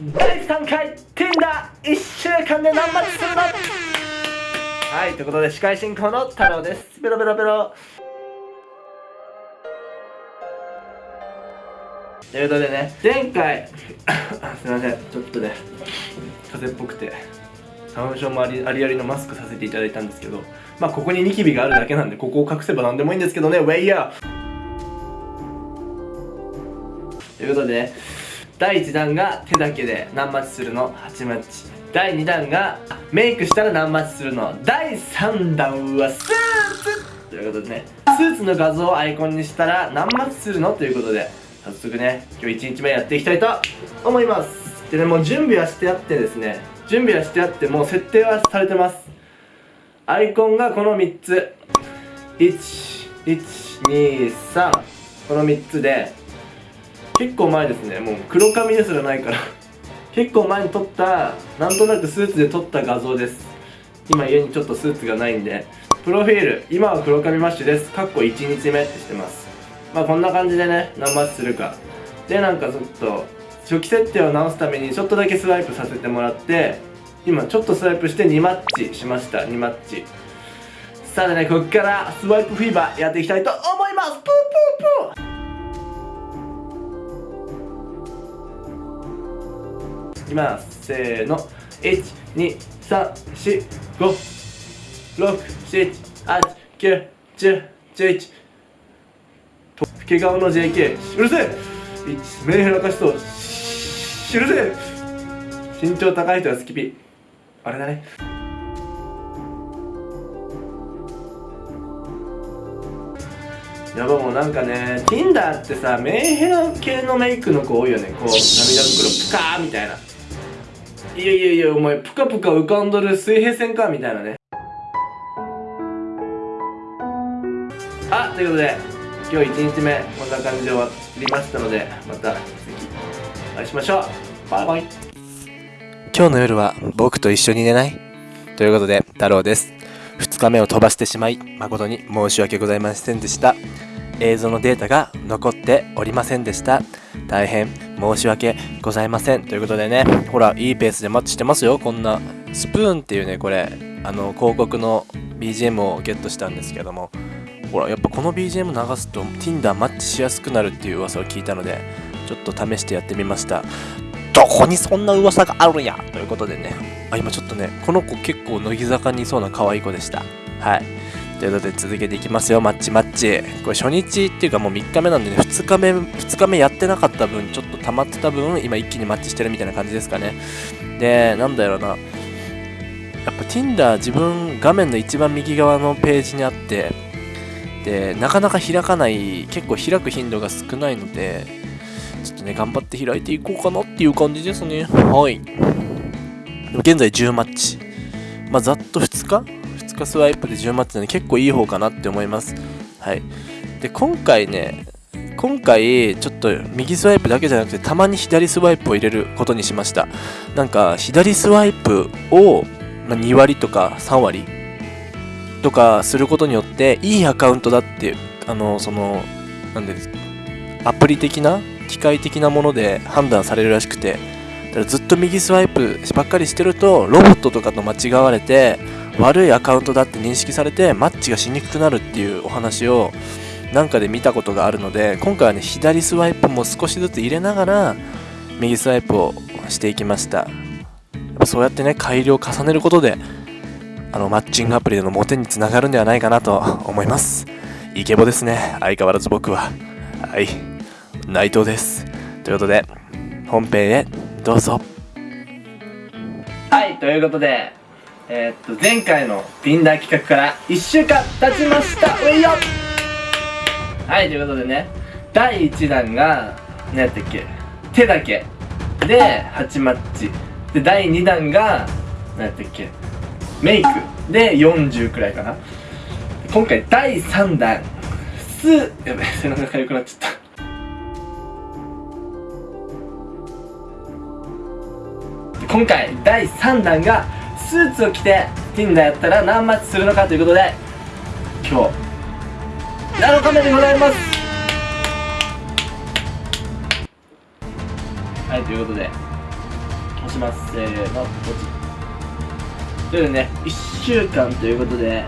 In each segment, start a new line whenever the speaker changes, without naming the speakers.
第3回 Tinder1 週間で何マッチするの？はいということで司会進行の太郎です。ベロベロベロ。ということでね前回 すいません。ちょっとね風邪っぽくて花粉症もありありありのマスクさせていただいたんですけどまあここにニキビがあるだけなんでここを隠せば何でもいいんですけどねウェイヤー。ということでね第1弾が手だけで何マッチするの？8マッチ。第2弾がメイクしたら何マッチするの？第3弾はスーツ。ということでねスーツの画像をアイコンにしたら何マッチするの？ということで早速ね今日1日目やっていきたいと思います。でねもう準備はしてあってですね準備はしてあってもう設定はされてます。アイコンがこの3つ。1123この3つで結構前ですね。もう黒髪ですらないから。結構前に撮ったなんとなくスーツで撮った画像です。今家にちょっとスーツがないんで。プロフィール今は黒髪マッシュです。かっこ1日目ってしてます。まあこんな感じでね何マッチするか。でなんかちょっと初期設定を直すためにちょっとだけスワイプさせてもらって今ちょっとスワイプして2マッチしました。2マッチ。さあねこっからスワイプフィーバーやっていきたいと思います。プープープーきます。せーの。1234567891011と老け顔の JK うるせえ1目開かしそうしうるせえ身長高い人はスキピあれだね。やばもうなんかね Tinder ってさメンヘラ系のメイクの子多いよね。こう涙袋プカーみたいな。いやいやいやお前プカプカ浮かんどる水平線かみたいなね。あということで今日1日目こんな感じで終わりましたのでまた次お会いしましょう。バイバイ。
今日の夜は僕と一緒に寝ない？ということで太郎です。2日目を飛ばしてしまい誠に申し訳ございませんでした。映像のデータが残っておりませんでした。大変申し訳ございません。ということでねほらいいペースでマッチしてますよ。こんなスプーンっていうねこれあの広告の BGM をゲットしたんですけども。ほらやっぱこの BGM 流すと Tinder マッチしやすくなるっていう噂を聞いたのでちょっと試してやってみました。どこにそんな噂があるんや？ということでね。あ今ちょっとねこの子結構乃木坂にいそうな可愛い子でした。はい。ということで続けていきますよ。マッチマッチ。これ初日っていうかもう3日目なんでね。2日目2日目やってなかった分ちょっと溜まってた分今一気にマッチしてるみたいな感じですかね。でなんだろうな。やっぱ Tinder 自分画面の一番右側のページにあってでなかなか開かない結構開く頻度が少ないのでちょっとね頑張って開いていこうかなっていう感じですね。はい。現在10マッチ。まあざっと2日2日スワイプで10マッチなんで結構いい方かなって思います。はい。で今回ね今回ちょっと右スワイプだけじゃなくてたまに左スワイプを入れることにしました。なんか左スワイプを2割とか3割とかすることによっていいアカウントだってあのそのなんでアプリ的な機械的なもので判断されるらしくてだからずっと右スワイプばっかりしてるとロボットとかと間違われて悪いアカウントだって認識されてマッチがしにくくなるっていうお話をなんかで見たことがあるので今回はね左スワイプも少しずつ入れながら右スワイプをしていきました。そうやってね改良を重ねることであのマッチングアプリでのモテにつながるんではないかなと思います。イケボですね。相変わらず僕は。はい。内藤です。ということで本編へどうぞ。
はい。ということでえー、っと前回の Tinder 企画から1週間経ちました。ういよ。はいということでね第1弾が何やったっけ？手だけ。で8マッチ。で第2弾が何やったっけ？メイク。で40くらいかな。今回第3弾。すやべ背中が痒くなっちゃった。今回第3弾がスーツを着て Tinder やったら何マッチするのかということで今日7日目でございます。はいということで押します。せーのポチというね1週間ということで、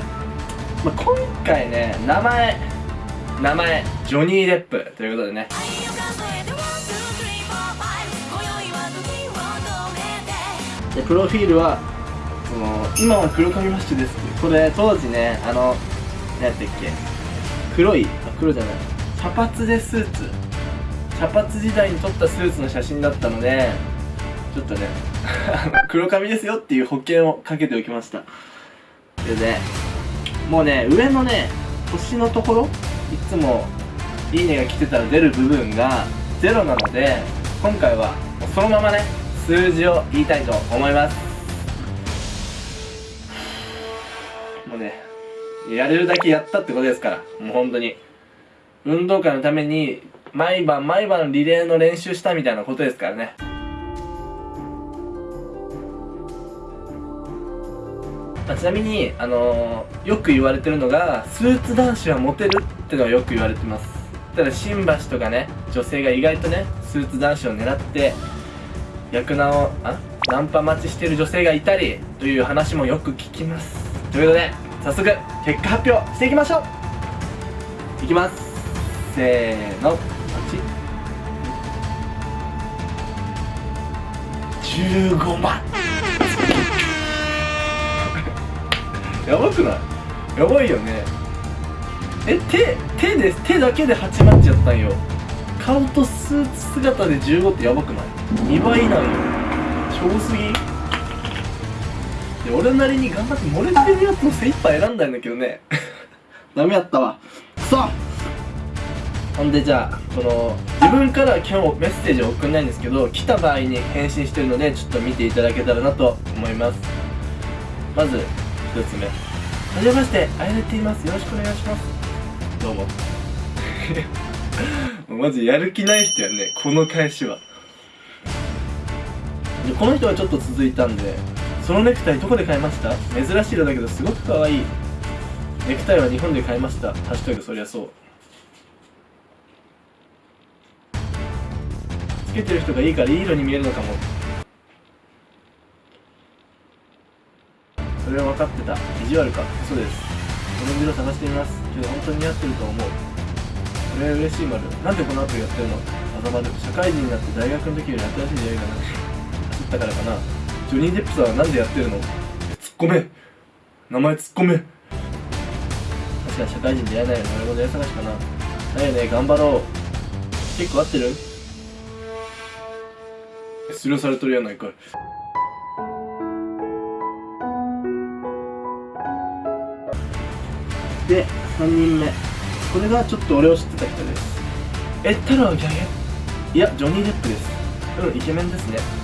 まあ、今回ね名前名前ジョニー・デップということでね。でプロフィールはその今は黒髪マッシュですってこれ当時ねあの何やったっけ。黒いあ黒じゃない。茶髪でスーツ。茶髪時代に撮ったスーツの写真だったのでちょっとね 黒髪ですよっていう保険をかけておきました。でねもうね上のね星のところいつも「いいね」が来てたら出る部分がゼロなので今回はそのままね数字を言いたいと思います。もうねやれるだけやったってことですからもう本当に。運動会のために毎晩毎晩リレーの練習したみたいなことですからね。あちなみに、あのー、よく言われてるのがスーツ男子はモテるってのはよく言われてます。ただ新橋とかね女性が意外とねスーツ男子を狙って役名をあナンパ待ちしてる女性がいたりという話もよく聞きます。ということで早速結果発表していきましょう。いきます。せーの。15万 やばくない？やばいよね。え手手で手だけで8万っちゃったんよ。顔とスーツ姿で15ってやばくない？2倍なんよ。超すぎ。で俺なりに頑張って漏れてるやつを精一杯選んだんだけどね。ダメやったわ。くそほんでじゃあこの自分から今日メッセージを送んないんですけど来た場合に返信してるのでちょっと見ていただけたらなと思います。まず1つ目。はじめましてあやねって言います。よろしくお願いします。どうも。マジやる気ない人やねこの返しは。でこの人はちょっと続いたんでそのネクタイどこで買いました？珍しい色だけどすごく可愛い。ネクタイは日本で買いました。ハッシュタグそりゃそう。つけてる人がいいからいい色に見えるのかも。それは分かってた。意地悪か。そです。この色探してみます。けど本当に似合ってると思う。それは嬉しい丸。なんでこの後やってるの？あざまる社会人になって大学の時より新しい出会いがな走ったからかな。ジョニー・デップさんはなんでやってるの？突っ込め。名前突っ込め。確かに社会人出会えないよなるほど出会い探しかな。だよね頑張ろう。結構合ってる？スルーされとるやないかい。で3人目。これがちょっと俺を知ってた人です。え太郎ギャゲいやジョニー・デップです。うんイケメンですね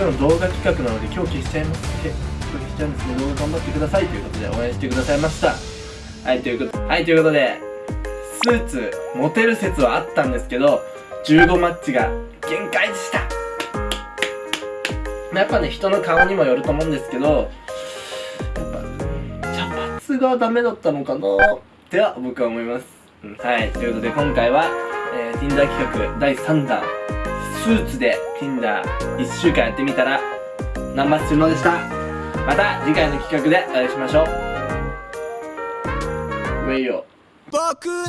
今日の動画企画なので今日消しちゃいますけ今日消しちゃうんですね動画頑張ってくださいということで応援してくださいました。はいということはいということでスーツモテる説はあったんですけど15マッチが限界でした。やっぱね人の顔にもよると思うんですけどやっぱ茶髪がダメだったのかな。っては僕は思います、うんはいということで今回は、えー、Tinder 企画第3弾。スーツで Tinder1 週間やってみたらナンバーするのでした？また次回の企画でお会いしましょう。ウェイヨ
僕の